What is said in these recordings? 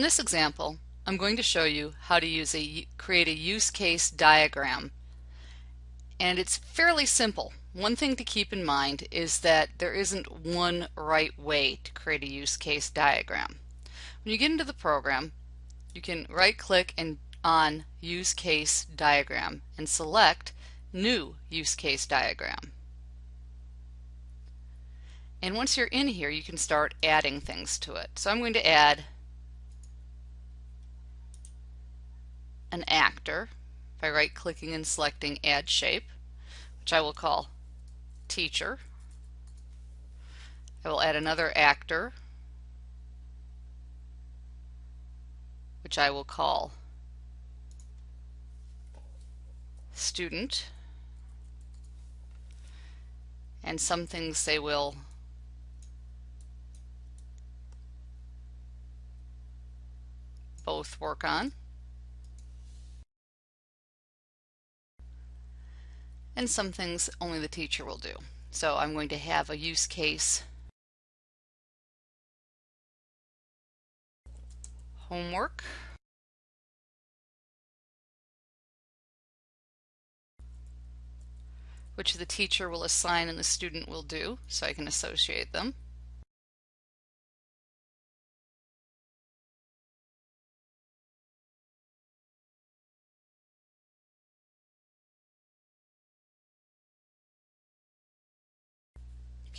this example, I'm going to show you how to use a create a use case diagram. And it's fairly simple. One thing to keep in mind is that there isn't one right way to create a use case diagram. When you get into the program, you can right click and on use case diagram and select new use case diagram. And once you're in here, you can start adding things to it. So I'm going to add an actor by right clicking and selecting add shape which I will call teacher. I will add another actor which I will call student and some things they will both work on. And some things only the teacher will do. So I'm going to have a use case homework which the teacher will assign and the student will do so I can associate them.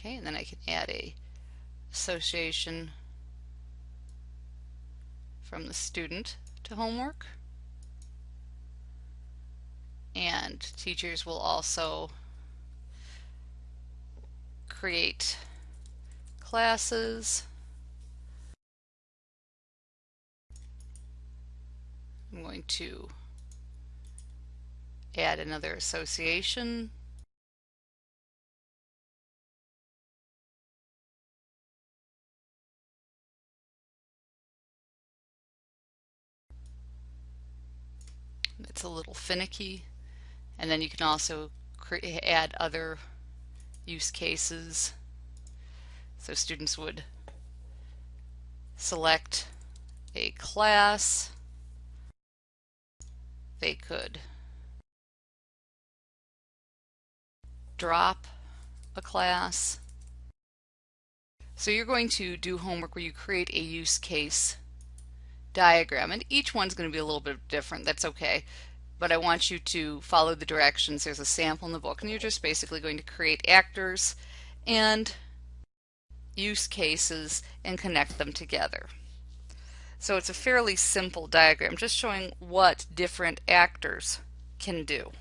Okay, and then I can add a association from the student to homework. And teachers will also create classes. I'm going to add another association it's a little finicky. And then you can also add other use cases. So students would select a class. They could drop a class. So you're going to do homework where you create a use case diagram and each one's going to be a little bit different that's okay. But I want you to follow the directions. There's a sample in the book and you're just basically going to create actors and use cases and connect them together. So it's a fairly simple diagram just showing what different actors can do